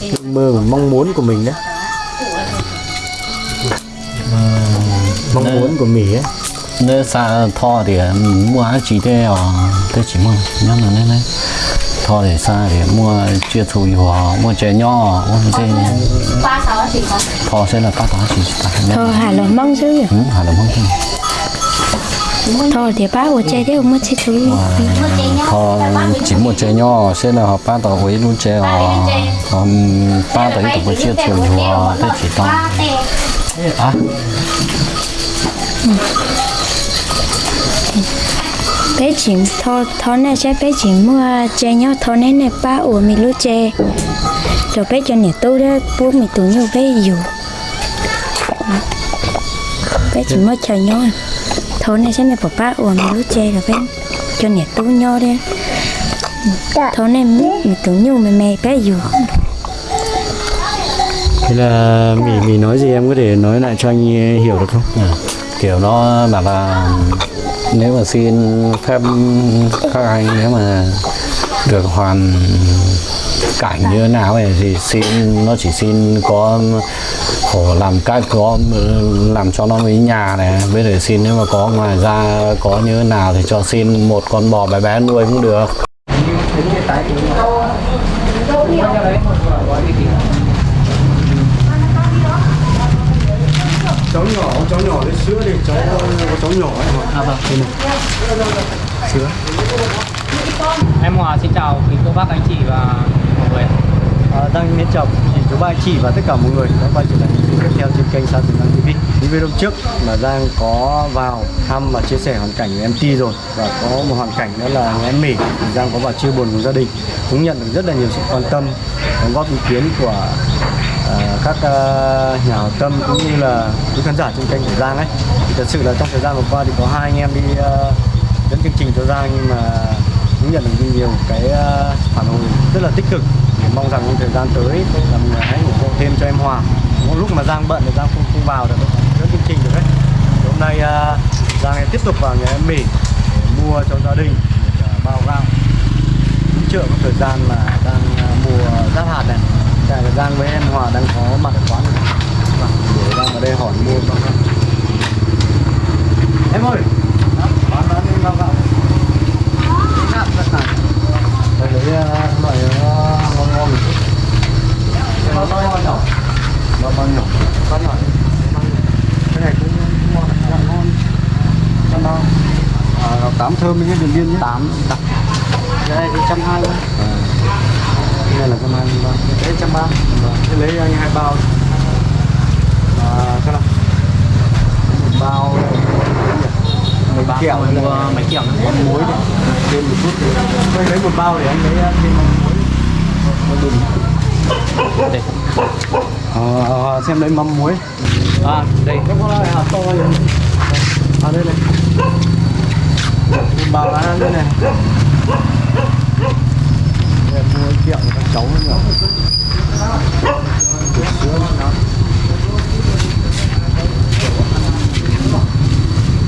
ước mơ và mong muốn của mình đấy mong muốn của mình ấy nếu xa thọ thì mua chỉ để ở tôi chỉ mua nhớ là nên đấy. Thọ thì xa thì mua chia thù hòa mua chè nhỏ ôn thế thọ sẽ là ba tám chỉ thôi hà là mong chứ ừ hà là mong thôi thôi thì ba của chơi thế không mất chi thứ thọ chỉ mua chè nhỏ sẽ là họ ba tàu với luôn chè họ ba tàu tàu với chia thù hòa tôi chỉ tao à bé chỉ thôi thôi này sẽ bé chỉ mua chơi nhau thôi này này ba ủa mình lúc chơi rồi bé cho nè tôi đó bố mình tụi nhau bé dù bé chỉ mua chơi nhau à. thôi này sẽ này bỏ ba ủa mình lúc chơi rồi bé cho nè tôi nhau đấy thôi này mình tụi nhau mày mày bé dù thế là mì mì nói gì em có thể nói lại cho anh hiểu được không Ừ. kiểu nó bảo là nếu mà xin phép các anh nếu mà được hoàn cảnh như thế nào ấy thì xin nó chỉ xin có khổ làm cách có làm cho nó với nhà này. Bây giờ xin nếu mà có ngoài ra có như thế nào thì cho xin một con bò bé bé nuôi cũng được. Cháu nhỏ cháu nhỏ lấy sữa thì cháu có cháu nhỏ ấy. À vâng. sữa Em Hòa xin chào quý cô bác anh chị và mọi người. à, đang miến chào thì chú ba anh chị và tất cả mọi người. Đã quay trở lại video tiếp theo trên kênh Sa Tử Năng TV những video trước mà Giang có vào thăm và chia sẻ hoàn cảnh của em Ti rồi. Và có một hoàn cảnh đó là em Mỹ thì Giang có vào chia buồn cùng gia đình. Cũng nhận được rất là nhiều sự quan tâm đóng góp ý kiến của à, các uh, nhà hảo tâm cũng như là quý khán giả trên kênh của Giang ấy. Thì thật sự là trong thời gian vừa qua thì có hai anh em đi uh, dẫn chương trình cho Giang nhưng mà cũng nhận được nhiều cái ờ, phản hồi rất là tích cực. Mong rằng trong thời gian tới là mình hãy ủng hộ thêm cho em Hòa. Mỗi lúc mà Giang bận thì Giang không không vào được rất chương trình được đấy. Thì hôm nay ờ, Giang tiếp tục vào nhà em Mỹ để mua cho gia đình, một ờ, bao gạo. Chợ trợ thời gian mà đang mùa giáp hạt này. Tại là Giang với em Hòa đang có mặt ở quán này. Vâng, để Giang ở đây hỏi mua bao gạo. Em ơi, bán bán bao gạo đây lấy à, loại ngon ngon một chút bao bao nhỏ bao bao nhỏ bao nhỏ cái này cũng ngon gạo ngon trăm bao à, tám thơm nhé đường biên nhé tám đặc cái này thì trăm hai cái này là trăm hai mươi ba cái trăm ba cái lấy anh hai bao à, cái nào một bao mười ba, kẹo mua mấy kẹo nữa. muối đấy thêm một chút thì anh lấy một bao để anh lấy ờ, thêm mắm muối một bình. Đây. à, xem lấy mắm muối. À, đây. nó có loại hạt to này à đây này. Một bao lá đây này. Đây, mua kẹo cho các cháu nữa sữa nữa.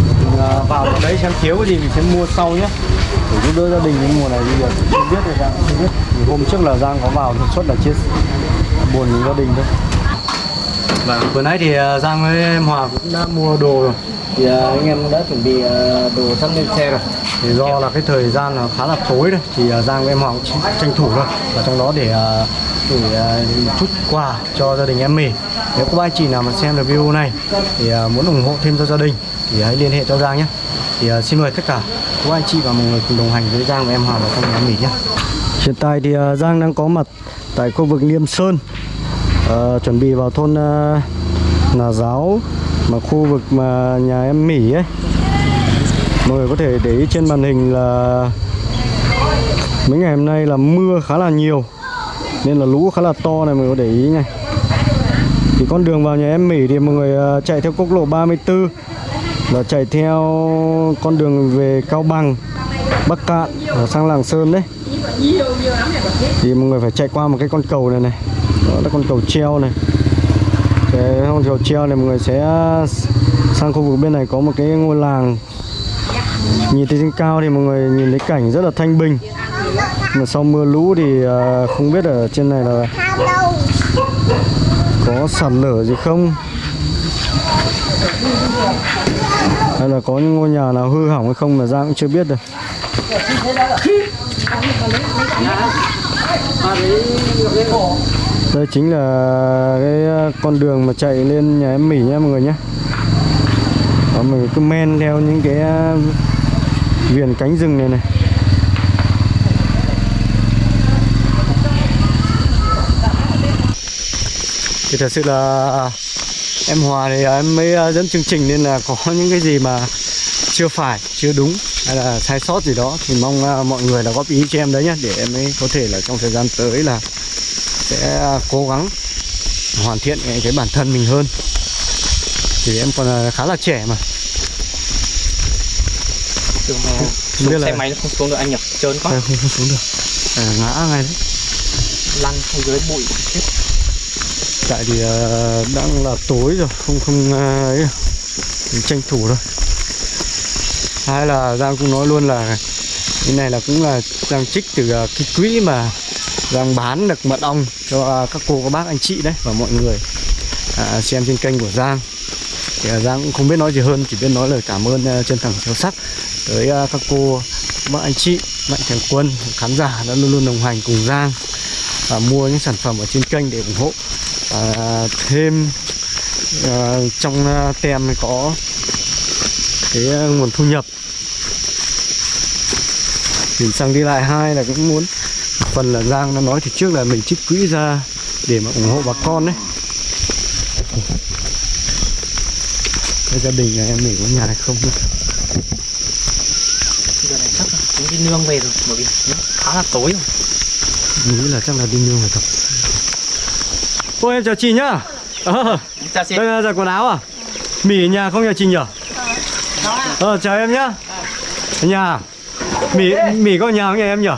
Mình, à, vào trong đấy xem thiếu cái gì mình sẽ mua sau nhé. Để giúp đỡ gia đình những mùa này bây giờ chưa biết rồi Giang chưa biết. Thì hôm trước là Giang có vào thực xuất là chia buồn với gia đình thôi. Vâng, vừa nãy thì à, Giang với em Hòa cũng đã mua đồ rồi. Thì à, anh em đã chuẩn bị à, đồ sẵn lên xe rồi. Thì do là cái thời gian nó khá là tối rồi thì Giang với em Hòa cũng tranh- thủ thôi. Và trong đó để gửi chút quà cho gia đình em mì nếu có anh chị nào mà xem được video này thì à, muốn ủng hộ thêm cho gia đình thì hãy liên hệ cho Giang nhé. Thì à, xin mời tất cả các anh chị và mọi người cùng đồng hành với Giang và em Hoàng vào trong nhà mình nhé. Hiện tại thì à, Giang đang có mặt tại khu vực Liêm Sơn Ờ, chuẩn bị vào thôn uh, Nà Giáo mà khu vực mà nhà em Mỹ ấy. Mọi người có thể để ý trên màn hình là mấy ngày hôm nay là mưa khá là nhiều nên là lũ khá là to này mọi người có để ý này thì con đường vào nhà em Mỹ thì mọi người ờ, chạy theo quốc lộ 34 là chạy theo con đường về Cao Bằng, Bắc Cạn và sang Lạng Sơn đấy. Thì mọi người phải chạy qua một cái con cầu này này. Đó là con cầu treo này. Cái con cầu treo này mọi người sẽ ờ, sang khu vực bên này có một cái ngôi làng. Nhìn từ trên cao thì mọi người nhìn thấy cảnh rất là thanh bình. Mà sau mưa lũ thì không biết ở trên này là có sạt lở gì không? Hay là có những ngôi nhà nào hư hỏng hay không mà Giang cũng chưa biết được. Đây chính là cái ờ, con đường mà chạy lên nhà em Mỹ nhá mọi người nhé. Đó, mình cứ men theo những cái ờ, viền cánh rừng này này. Thì thật sự là em Hòa thì em mới ờ, dẫn chương trình nên là có những cái gì mà chưa phải chưa đúng hay là sai sót gì đó thì mong ờ, mọi người là góp ý cho em đấy nhé để em ấy có thể là trong thời gian tới là sẽ cố gắng hoàn thiện cái, bản thân mình hơn. Thì em còn khá là trẻ mà. Biết xuống là- xe máy nó không xuống được anh nhỉ? Trơn quá. Không, không xuống được. À, ngã ngay đấy. Lăn không dưới bụi. chết tại thì uh, ờ, đang là tối rồi không không uh, ấy tranh thủ thôi hay là giang cũng nói luôn là cái này là cũng là giang trích từ uh, cái quỹ mà giang bán được mật ong cho uh, các cô các bác anh chị đấy và mọi người. Uh, xem trên kênh của giang. Thì uh, giang cũng không biết nói gì hơn chỉ biết nói lời cảm ơn uh, chân thành sâu sắc tới uh, các cô các bác anh chị mạnh thường quân khán giả đã luôn luôn đồng hành cùng giang và mua những sản phẩm ở trên kênh để ủng hộ à, thêm à, trong à, tem có cái à, nguồn thu nhập. Chuyển sang đi lại hai là cũng muốn phần là Giang đã nói thì trước là mình trích quỹ ra để mà ủng hộ bà con đấy. Cái gia đình nhà em mình có nhà hay không nữa. giờ này chắc là cũng đi nương về rồi bởi vì nó khá là tối rồi. Mình nghĩ là chắc là đi nương rồi thật Ôi em chào chị nhá. Ờ, chào chị. Đây là giặt quần áo à? Mỉ ở nhà không nhà chị nhỉ? Ờ. Chào em nhá. Ở nhà. À? Mỉ, Mỉ có nhà không nhà em nhỉ?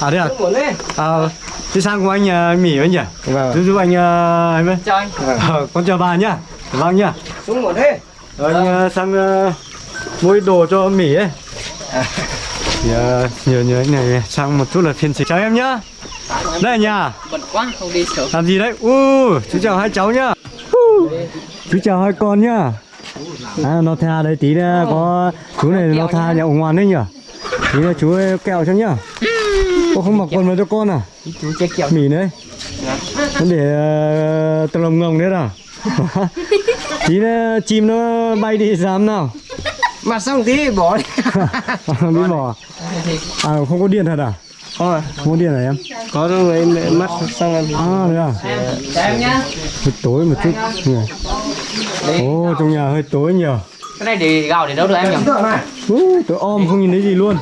À thế à? À Thế sang cùng anh nhà Mỉ với nhỉ? Giúp giúp anh uh, em chào anh. Ờ, con chào bà nhá. Vâng nhá. Xuống một thế. Rồi anh uh, sang uh, mua đồ cho Mỉ ấy. Thì uh, nhờ nhờ anh này sang một chút là phiên dịch. Chào em nhá. Đây là nhà. Bận quá không đi sớm. Làm gì đấy? U chú chào hai cháu nhá. Uh, chú chào hai con nhá. À nó tha đấy tí nữa có chú này nó tha nhà ngoan đấy nhỉ? Tí nữa chú kẹo cho nhá. Ô không mặc quần vào cho con à? Chú chơi kẹo. Mỉ đấy. Nó để uh, tờ lồng ngồng đấy à tí nữa chim nó bay đi dám nào mà xong tí bỏ đi đi bỏ à không có điện thật à? Thôi, không có điện hả em? Có rồi em mắt xong em à đấy à? Em nhá. Hơi tối một chút. Nhỉ ồ trong nhà hơi tối nhỉ cái này để gạo để đâu được em nhỉ? Ú, tôi om không nhìn thấy gì luôn.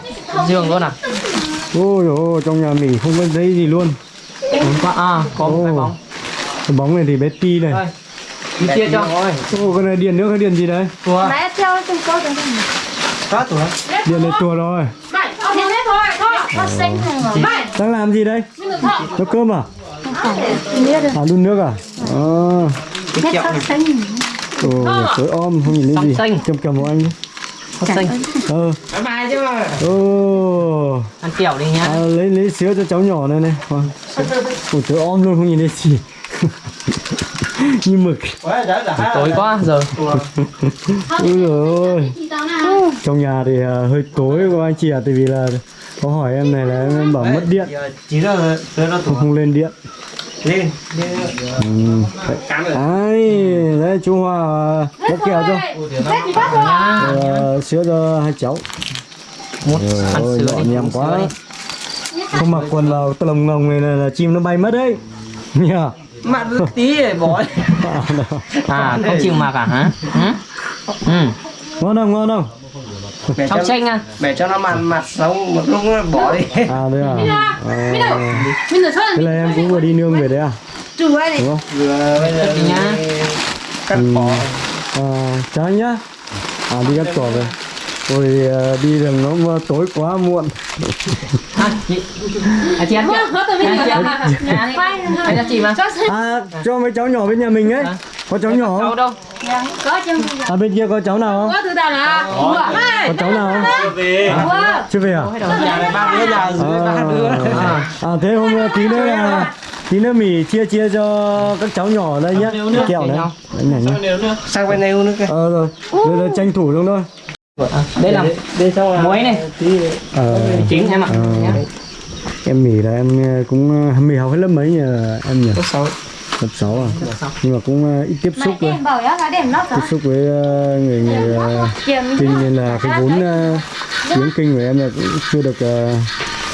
Giường luôn à? Ôi ôi trong nhà mình không có thấy gì luôn. À có một cái bóng. Cái bóng này thì bé ti này. Đây đi chia cho. ô cái này điện nữa cái điện gì đấy? Ủa, Mẹ theo từng câu từng câu Có tuổi điện này chùa. rồi. Đang làm gì đây? Nấu cơm à? À đun nước à? À. Ồ tối om không nhìn thấy gì? cầm cầm của anh đi. Hot xanh. Ờ. Bye bye chứ. Mà ô ăn kẹo đi nhá. À, lấy lấy sữa cho cháu nhỏ này này. Vâng. ôi tối om luôn không nhìn thấy gì như mực. Tối quá giờ Ôi giời ơi. Trong nhà thì à, hơi tối của anh chị ạ Tại vì là có hỏi em này là em bảo mất điện. Không, không lên điện. Lên ừ. Đấy, đấy chú Hòa bóc kẹo cho Ờ, Sữa cho hai cháu. Một nhỏ đi nhầm quá. Không mặc quần vào lồng ngồng này là, là chim nó bay mất đấy. Nhờ mặt tí để bỏ đi à không chịu mặc à hả? Ừ? ừ. Ngon không, ngon không? để trong cho, tranh à? để cho nó mặt mặt sống một lúc nó bỏ đi À? Đây à, à Thế là em cũng vừa đi nương về đấy à? Đúng không? vừa bây giờ đi nhá cắt bỏ. À, chào anh nhá. À đi cắt cỏ về Ôi à, đi đường nó tối quá muộn. À chị à chị ăn Nhà chị mà À cho mấy cháu nhỏ bên nhà mình ấy. À. Có cháu nhỏ đâu? Không? đâu Có chứ. À bên kia có cháu nào không? Có từ tao là Có cháu nào không? Chưa về. À? dưới ba đứa À, à thế hôm tí nữa là tí nữa mì chia chia cho các cháu nhỏ ở đây nhé kẹo đấy. Này sang bên này nữa kìa ờ rồi tranh thủ luôn thôi À, đây là xong là muối này. ờ. Chính em ạ. Ờ. Nhá. em mì là em ờ, cũng ờ, mì học hết lớp mấy nhỉ em nhỉ? Có sáu. Lớp 6 à? Nhưng mà cũng ờ, ít tiếp xúc thôi. bảo á là điểm nó tiếp xúc với người người kinh nên là cái vốn tiếng kinh của em là cũng chưa được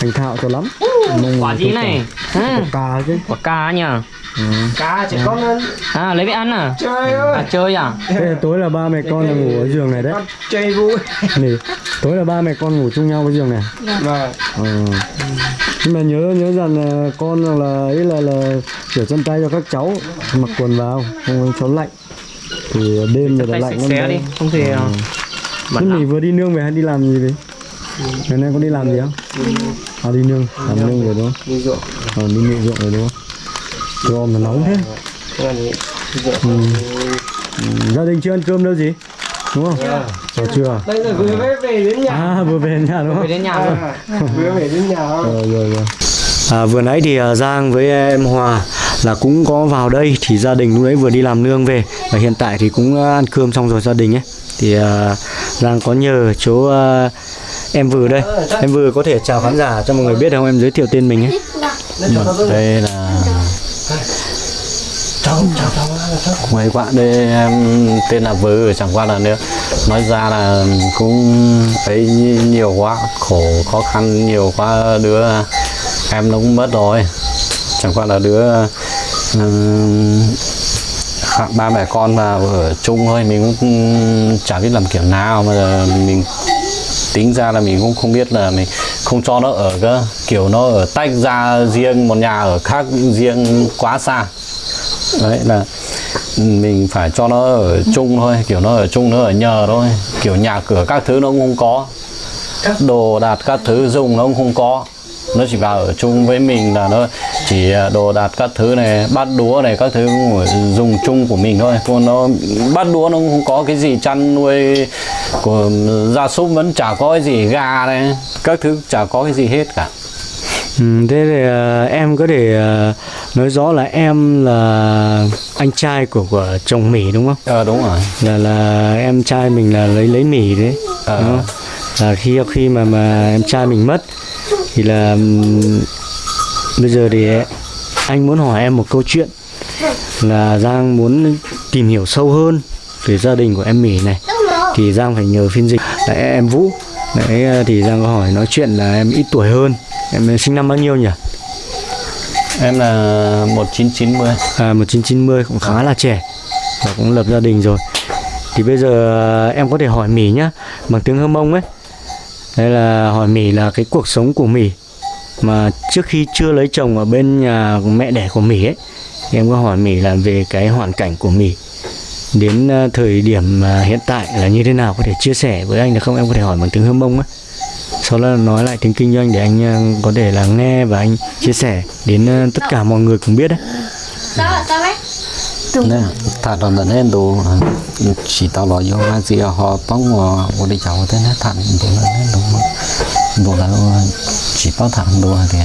thành thạo cho lắm. Mong quả gì này? phải- à, cà chứ. Quả cà nhỉ cá chỉ con ăn à lấy về ăn à chơi ơi à chơi à thế là tối là ba mẹ con là ngủ ở giường này đấy con chơi vui Nỉ, tối là ba mẹ con ngủ chung nhau cái giường này vâng Ờ. nhưng mà nhớ nhớ rằng là con là ấy là là rửa chân tay cho các cháu mặc quần vào không cháu lạnh thì đêm rồi là lạnh lắm đấy. đi không thì Ừ. bẩn Thế lắm. mình vừa đi nương về hay đi làm gì đấy? Ngày nay có đi làm gì không? À đi nương, làm nương rồi đúng không? đi ruộng Ờ đi nương ruộng rồi đúng không? Ơi, mà nóng thế. Ừ. Gia đình chưa ăn cơm đâu gì? Đúng không? Ờ chưa? đây là vừa mới về đến nhà À vừa về nhà đúng về không? đến nhà luôn à, vừa về đến nhà Rồi rồi rồi. À, vừa nãy thì à, Giang với em Hòa là cũng có vào đây thì gia đình lúc đấy vừa đi làm nương về và hiện tại thì cũng à, ăn cơm xong rồi gia đình ấy thì à, Giang có nhờ chỗ à, em vừa đây em vừa có thể chào khán giả cho mọi người biết không em giới thiệu tên mình ấy đây là mấy bạn đây em tên là vư chẳng qua là nữa. Nói ra là cũng thấy nhiều quá khổ khó khăn nhiều quá đứa em nó cũng mất rồi. Chẳng qua là đứa ừm, ba mẹ con mà ở chung thôi mình cũng chả biết làm kiểu nào mà mình tính ra là mình cũng không biết là mình không cho nó ở cơ. Kiểu nó ở tách ra riêng một nhà ở khác riêng quá xa. Đấy là mình phải cho nó ở chung thôi kiểu nó ở chung nó ở nhờ thôi. Kiểu nhà cửa các thứ nó cũng không có. Đồ đạc các thứ dùng nó cũng không có. Nó chỉ vào ở chung với mình là nó chỉ à, đồ đạc các thứ này bát đũa này các thứ dùng chung của mình thôi. Còn nó bát đũa nó cũng không có cái gì chăn nuôi của gia súc vẫn chả có cái gì gà này các thứ chả có cái gì hết cả ừ, thế thì à, em có thể à, nói rõ là em là anh trai của của chồng Mỹ đúng không? Ờ đúng rồi. Là là em trai mình là lấy lấy Mỹ đấy Ờ. đúng không? là khi khi mà mà em trai mình mất thì là ừm, bây giờ thì anh muốn hỏi em một câu chuyện là Giang muốn tìm hiểu sâu hơn về gia đình của em Mỹ này. Thì Giang phải nhờ phiên dịch. Là em Vũ. Đấy thì Giang có hỏi nói chuyện là em ít tuổi hơn em sinh năm bao nhiêu nhỉ? Em là 1990 à, 1990 cũng khá là trẻ và cũng lập gia đình rồi. Thì bây giờ à, em có thể hỏi Mỹ nhá bằng tiếng Hơ Mông ấy. Đây là hỏi Mỹ là cái cuộc sống của Mỹ. Mà trước khi chưa lấy chồng ở bên nhà mẹ đẻ của Mỹ ấy thì em có hỏi Mỹ là về cái hoàn cảnh của Mỹ. Đến à, thời điểm à, hiện tại là như thế nào có thể chia sẻ với anh được không? Em có thể hỏi bằng tiếng Hơ Mông ấy sau đó là nói lại tiếng kinh doanh để anh à, có thể là nghe và anh chia sẻ đến à, tất cả mọi người cùng biết đấy. Nè thật là lần em đồ chỉ tao lo vô mà gì họ bóng họ của đi cháu thế nó thẳng thì nó đúng đồ là chỉ bao thẳng đồ thì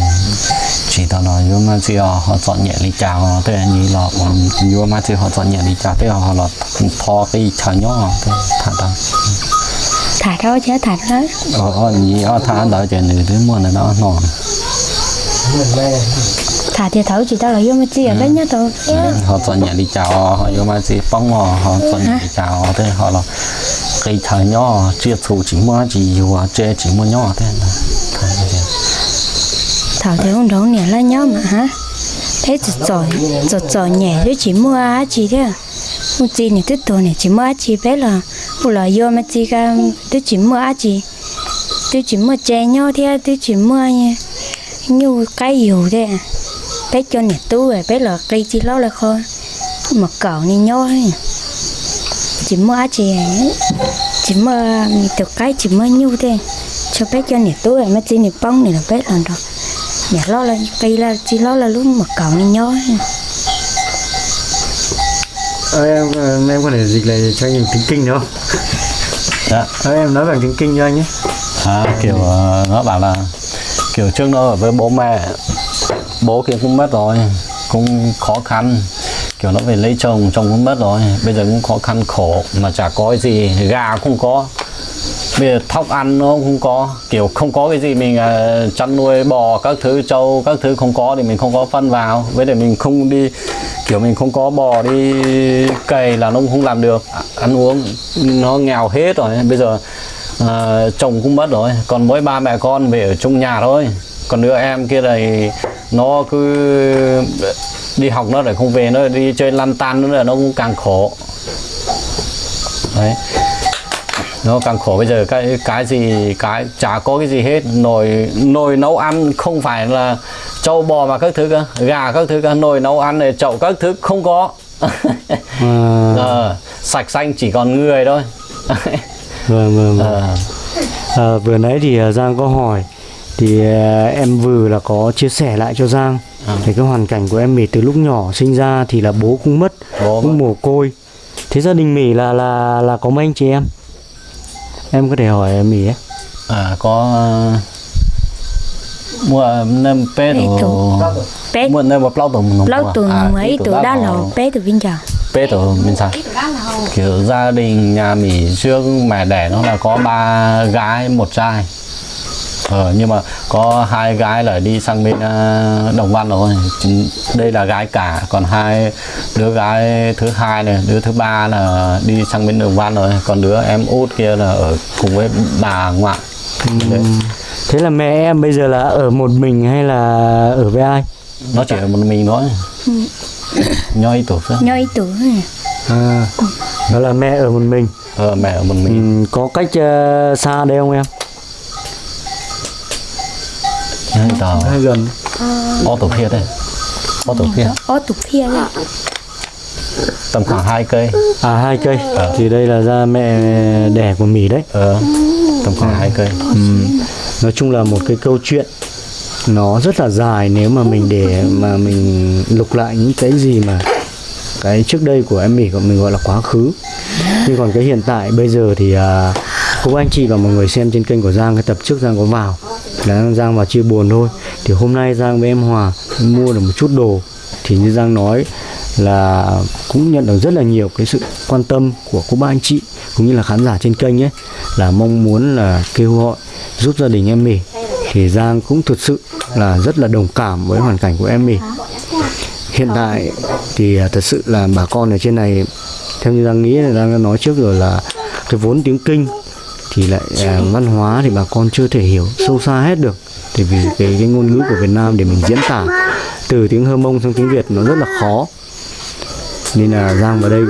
chỉ tao lo vô mà gì họ chọn nhẹ đi chào thế như là vô mà gì? Họ chọn nhẹ đi chào thế họ là thò cái chào nhỏ thế thật là thả đó chứ thả đó. Ở ở như ở thả đỡ cho người thứ mua là nó ngon. Thả thì thấu chỉ tao là vô mà chi ở bên nhá tôi họ chọn nhẹ đi chào họ vô mà gì bóng họ họ chọn nhẹ đi chào thế họ là cái thằng nhỏ chia thủ chỉ mua chỉ dù chơi chỉ mua nhỏ thế. Thế. thảo thì không đấu nè là nhau mà hả? Thế chỉ giỏi giỏi giỏi nhẹ chứ chỉ mua á chỉ thế à? Một gì này tiếp tục này chỉ mua chỉ bé là phụ là do mà chỉ cả tôi chỉ mua á chỉ tôi chỉ mua chè nhau thế tôi chỉ mua nha như cái hiểu thế à. Bé cho nhà tu rồi bé là cây chỉ lo là kho. Mà cậu này nhau chỉ mua á chỉ à. chỉ mua được cái chỉ mua nhiêu thế. Cho bé cho nhà tu rồi à, mà chỉ nhà bông này là bé làm rồi nhà lo là, cây là chỉ lo là lúc mà cậu này nhau Ờ, em ờ, em có thể dịch lại cho anh tiếng kinh được không? Dạ. Ờ, em nói bằng tiếng kinh cho anh nhé. à, kiểu ờ, nó bảo là kiểu trước nó ở với bố mẹ bố kia cũng mất rồi cũng khó khăn kiểu nó về lấy chồng chồng cũng mất rồi bây giờ cũng khó khăn khổ mà chả có cái gì gà không có bây giờ thóc ăn nó không có kiểu không có cái gì mình uh, chăn nuôi bò các thứ trâu các thứ không có thì mình không có phân vào với lại mình không đi kiểu mình không có bò đi cày là nó cũng không làm được. Ăn uống nó nghèo hết rồi bây giờ à, chồng cũng mất rồi. Còn mỗi ba mẹ con về ở chung nhà thôi. Còn đứa em kia này nó cứ đi học nó lại không về nó đi chơi lăn tan nữa là nó cũng càng khổ. Đấy. Nó càng khổ. Bây giờ cái cái gì cái chả có cái gì hết. Nồi nồi nấu ăn không phải là trâu bò mà các thứ cơ gà các thứ cơ nồi nấu ăn này chậu các thứ không có à, ờ, sạch xanh chỉ còn người thôi vâng vâng, vâng. Ờ, À, vừa nãy thì à, Giang có hỏi thì à, em vừa là có chia sẻ lại cho Giang À. về cái hoàn cảnh của em Mì từ lúc nhỏ sinh ra thì là bố cũng mất, Bố cũng mồ côi. Thế gia đình Mì là là là có mấy anh chị em? Em có thể hỏi em Mì ấy. à có mua nem Pe đồ. đồ. Pe- mua nem một lâu tùng lâu tuần À, mấy tuổi đã là bé từ bên chồng pe đồ bên sao kiểu gia đình nhà Mỹ trước mẹ đẻ nó là có ba gái một trai. Ờ, nhưng mà có hai gái là đi sang bên ờ, Đồng Văn rồi. Đây là gái cả còn hai đứa gái thứ hai này đứa thứ ba là đi sang bên Đồng Văn rồi. Còn đứa em út kia là ở cùng với bà ngoại Đấy. Thế là mẹ em bây giờ là ở một mình hay là ở với ai? nó chỉ ở một mình thôi nhoi tổ phước nhoi tuổi À, đó là mẹ ở một mình. ờ, mẹ ở một mình Ừ, có cách ờ, xa đây không em? nhoi tờ Hay gần? ô tổ phiệt đây ô tổ phiệt ô tục kia đấy tầm khoảng hai cây À hai cây. Thì đây là ra mẹ đẻ của Mỹ đấy. ờ, tầm khoảng hai cây. Nói chung là một cái câu chuyện nó rất là dài nếu mà mình để mà mình lục lại những cái gì mà cái trước đây của em Mỹ của mình gọi là quá khứ. Nhưng còn cái hiện tại bây giờ thì à, cô anh chị và mọi người xem trên kênh của Giang cái tập trước Giang có vào. Là Giang vào chia buồn thôi. Thì hôm nay Giang với em Hòa mua được một chút đồ. Thì như Giang nói là cũng nhận được rất là nhiều cái sự quan tâm của cô bác anh chị cũng như là khán giả trên kênh ấy là mong muốn là kêu gọi giúp gia đình em mình thì Giang cũng thực sự là rất là đồng cảm với hoàn cảnh của em mình hiện tại thì à, thật sự là bà con ở trên này theo như Giang nghĩ là Giang đã nói trước rồi là cái vốn tiếng kinh thì lại à, văn hóa thì bà con chưa thể hiểu sâu xa hết được. Thì vì cái, cái ngôn ngữ của Việt Nam để mình diễn tả từ tiếng Hơ Mông sang tiếng Việt nó rất là khó nên là Giang vào đây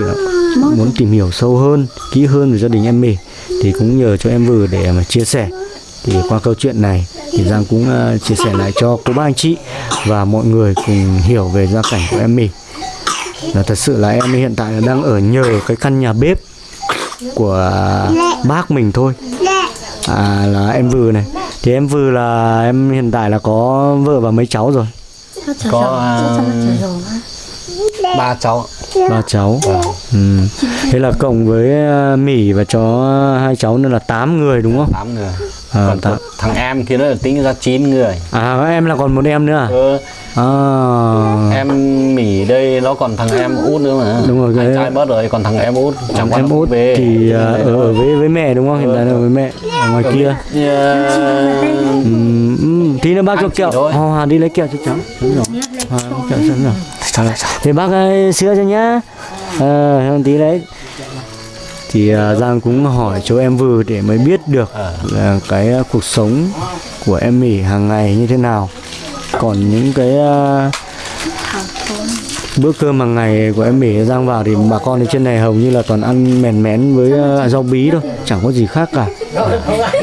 muốn tìm hiểu sâu hơn kỹ hơn về gia đình em mì thì cũng nhờ cho em vừa để mà chia sẻ. Thì qua câu chuyện này thì Giang cũng ờ, chia sẻ lại cho cô bác anh chị và mọi người cùng hiểu về gia cảnh của em mì là thật sự là em hiện tại là đang ở nhờ cái căn nhà bếp của bác mình thôi. À là em vừa này. Thì em vừa là em hiện tại là có vợ và mấy cháu rồi? Có à, ba cháu ba cháu. Ừ. thế là cộng với ờ, mỉ và chó hai cháu nữa là 8 người đúng không? Tám người. À, còn tám. có thằng em kia nó là tính ra 9 người. À em là còn một em nữa à, ừ, à. Em mỉ đây nó còn thằng em út nữa mà. Đúng rồi, cái- anh trai mất rồi còn thằng em út. Chẳng em út về. thì ờ, ở, ở với với mẹ đúng không? Hiện tại là ở với mẹ ở ngoài kia. Ờ, ừ, ừ, tí nữa bác cho kẹo. Hòa, Hòa đi lấy kẹo cho cháu. Đúng rồi. Lấy kẹo sẵn rồi thì bác ơi, sữa cho nhá. Không tí đấy. Thì à, Giang cũng hỏi chỗ em vừa để mới biết được là cái à, cuộc sống của em mỉ hàng ngày như thế nào. Còn những cái à, bữa cơm hàng ngày của em mỉ Giang vào thì bà con ở trên này hầu như là toàn ăn mèn mén với à, rau bí thôi chẳng có gì khác cả.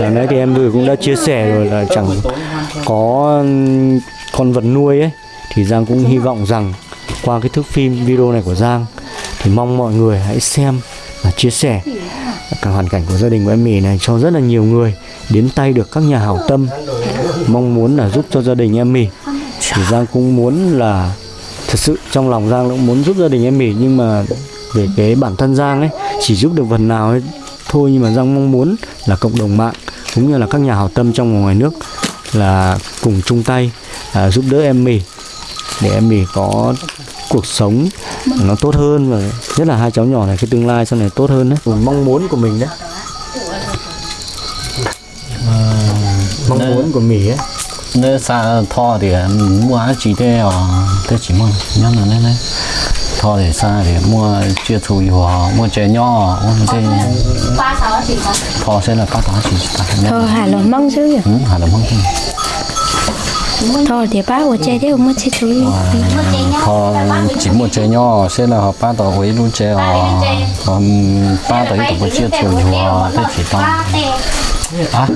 Hồi nãy thì em vừa cũng đã chia sẻ rồi là chẳng có con vật nuôi ấy thì Giang cũng hy vọng rằng qua cái thước phim video này của Giang thì mong mọi người hãy xem và chia sẻ cả hoàn cảnh của gia đình của em mì này cho rất là nhiều người đến tay được các nhà hảo tâm. Mong muốn là giúp cho gia đình em mì. Thì Giang cũng muốn là thật sự trong lòng Giang cũng muốn giúp gia đình em mì nhưng mà về cái bản thân Giang ấy chỉ giúp được phần nào ấy thôi. Nhưng mà Giang mong muốn là cộng đồng mạng cũng như là các nhà hảo tâm trong và ngoài nước là cùng chung tay à, giúp đỡ em mì để em mì có cuộc sống nó tốt hơn và nhất là hai cháu nhỏ này cái tương lai sau này tốt hơn đấy. Mong muốn của mình đấy. Mong muốn của mỉ ấy. nếu xa thọ thì mua chỉ để ở thế chỉ mua nhớ là này này. Thọ thì xa thì mua chia thù hòa mua chè nho mua cái thọ sẽ là các thọ chỉ thôi hà lo mong chứ ừ hà là mong thôi thì ba của chơi thế không mất chết thôi họ chỉ một chè nho sẽ là họ ba tờ với luôn chè họ còn ba tờ ít của chia thù hòa thế chỉ tao à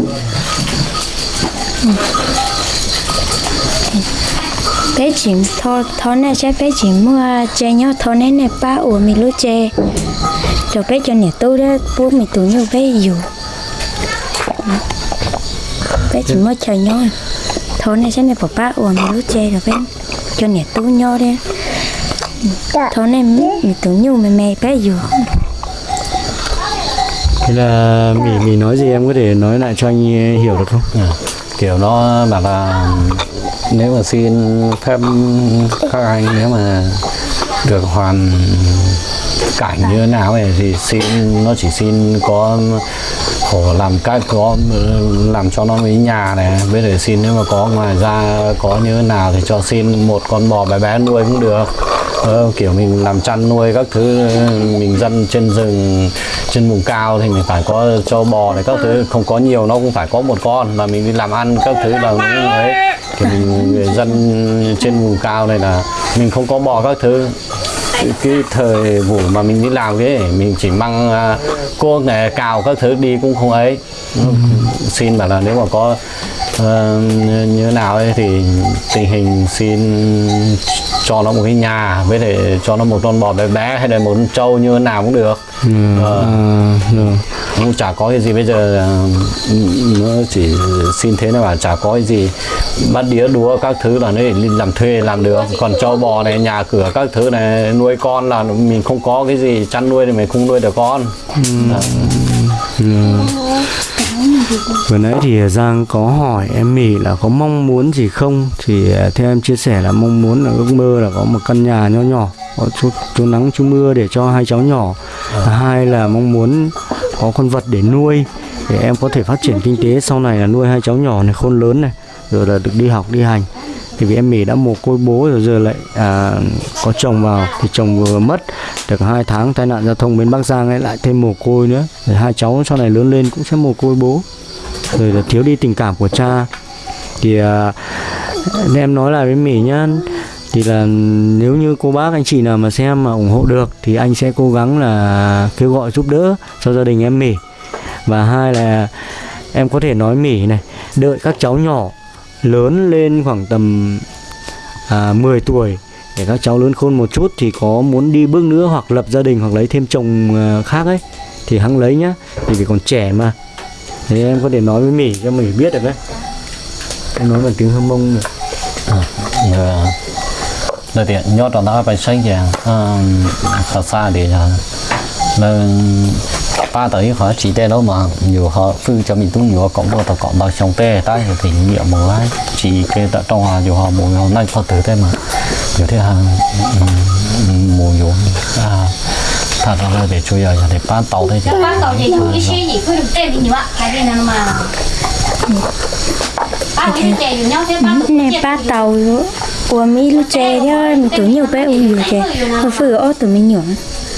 bé chỉ thôi thôi này sẽ bé chỉ mua chơi nhau thôi này này ba ủa mình lúc chơi rồi bé cho nhà tôi đó bố mình tụi nhau bé dù bé chỉ mua chơi nhau thôi này sẽ này bỏ ba mình lúc chơi rồi bé cho nhà tôi nhau đấy thôi này mình tụi nhau mày mày bé dù. Thế là mỉ mỉ nói gì em có thể nói lại cho anh hiểu được không? Ừ. kiểu nó bảo là nếu mà xin phép các anh nếu mà được hoàn cảnh như thế nào ấy thì xin nó chỉ xin có khổ làm cách có làm cho nó mấy nhà này. Với để xin nếu mà có ngoài ra có như thế nào thì cho xin một con bò bé bé nuôi cũng được. Ờ, kiểu mình làm chăn nuôi các thứ mình dân trên rừng trên vùng cao thì mình phải có cho bò này các thứ. Không có nhiều nó cũng phải có một con mà mình đi làm ăn các thứ là cũng thì mình người dân trên vùng cao này là mình không có bò các thứ cái, thời vụ mà mình đi làm cái mình chỉ mang uh, cuốc này cào các thứ đi cũng không ấy. Xin bảo là nếu mà có ờ, như thế nào ấy thì tình hình xin cho nó một cái nhà với để cho nó một con bò bé bé hay là một con trâu như thế nào cũng được. Ờ, à, rồi. cũng chả có cái gì bây giờ ờ, nó chỉ xin thế này mà chả có cái gì bắt đĩa đúa các thứ là nó làm thuê làm được còn trâu bò này nhà cửa các thứ này nuôi con là mình không có cái gì chăn nuôi thì mình không nuôi được con. Ờ, Ừ. Vừa nãy thì Giang có hỏi em Mỉ là có mong muốn gì không? Thì à, theo em chia sẻ là mong muốn là ước mơ là có một căn nhà nho nhỏ Có chút, chút nắng chút mưa để cho hai cháu nhỏ. Thứ Hai là mong muốn có con vật để nuôi Để em có thể phát triển kinh tế. Sau này là nuôi hai cháu nhỏ này khôn lớn này Rồi là được đi học đi hành thì vì em mỉ đã mồ côi bố rồi giờ lại à, có chồng vào thì chồng vừa mất được hai tháng tai nạn giao thông bên Bắc Giang ấy lại thêm mồ côi nữa. Rồi hai cháu sau này lớn lên cũng sẽ mồ côi bố. Rồi là thiếu đi tình cảm của cha. Thì à, nên em nói lại với mỉ nhá thì là nếu như cô bác anh chị nào mà xem mà ủng hộ được thì anh sẽ cố gắng là kêu gọi giúp đỡ cho gia đình em mỉ và hai là em có thể nói mỉ này đợi các cháu nhỏ lớn lên khoảng tầm à, 10 tuổi. Để các cháu lớn khôn một chút thì có muốn đi bước nữa hoặc lập gia đình hoặc lấy thêm chồng à, khác ấy thì hắn lấy nhá. Thì vì còn trẻ mà. Thế em có thể nói với mỉ cho mỉ biết được đấy. Em nói bằng tiếng hâm mông này. Ờ, là tiện nhót trong đó phải xây dựng à, khá xa để là pha tới họ chỉ tê đâu mà. Nhiều họ phư cho mình tung nhiều cộng vào tập cộng vào trong tê tay thì nghiệm một lái chỉ kê tại trong họ nhiều họ một họ nay họ tử tê mà. Nhiều thế hàng ừ, ừ, mùa nhiều. À thà ra để chơi giờ để bán tàu thế chứ. Bán tàu gì không cái gì cứ được tê thì nhiều ạ cái gì nào mà. Nè ba tàu của mỹ lúc chè đó mình tưởng nhiều bé uống nhiều chè có phở ô tụi mình nhỏ.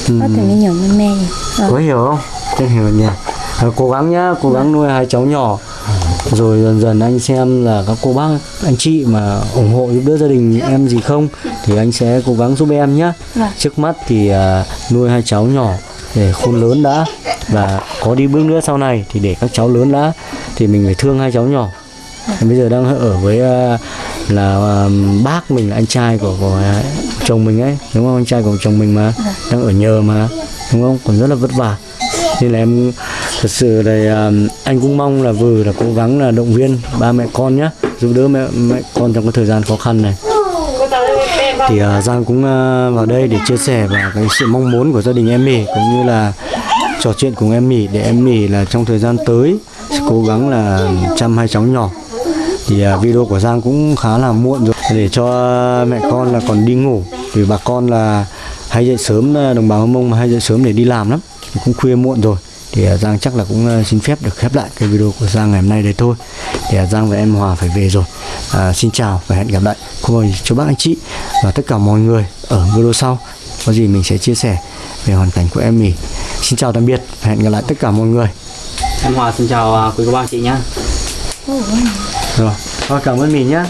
Ô tụi ừ. mình nhỏ mình mê. Ờ. Có hiểu không? Không hiểu nhỉ à, cố gắng nhá cố gắng nuôi hai cháu nhỏ. Rồi dần dần anh xem là các cô bác anh chị mà ủng hộ giúp đỡ gia đình em gì không thì anh sẽ cố gắng giúp em nhé trước mắt thì à, nuôi hai cháu nhỏ để khôn lớn đã và có đi bước nữa sau này thì để các cháu lớn đã thì mình phải thương hai cháu nhỏ. Bây giờ đang ở với à, là à, bác mình là anh trai của, của à, chồng mình ấy. Đúng không? Anh trai của chồng mình mà. Đang ở nhờ mà. Đúng không? Còn rất là vất vả nên là em thật sự là à, anh cũng mong là vừa là cố gắng là động viên ba mẹ con nhé giúp đỡ mẹ mẹ con trong cái thời gian khó khăn này. Thì uh, Giang cũng uh, vào đây để chia sẻ và cái sự mong muốn của gia đình em Mỉ cũng như là trò chuyện cùng em Mỉ để em Mỉ là trong thời gian tới sẽ cố gắng là chăm hai cháu nhỏ. Thì uh, video của Giang cũng khá là muộn rồi. Để cho mẹ con là còn đi ngủ vì bà con là hay dậy sớm đồng bào Hơ Mông mà hay dậy sớm để đi làm lắm thì cũng khuya muộn rồi. Thì à, Giang chắc là cũng à, xin phép được khép lại cái video của Giang ngày hôm nay đấy thôi. Thì à, Giang và em Hòa phải về rồi. À, xin chào và hẹn gặp lại. Cô bác chú bác anh chị và tất cả mọi người ở video sau. Có gì mình sẽ chia sẻ về hoàn cảnh của em mình. Xin chào tạm biệt và hẹn gặp lại tất cả mọi người. Em Hòa xin chào à, quý cô bác chị nhá. Rồi cảm ơn mình nhé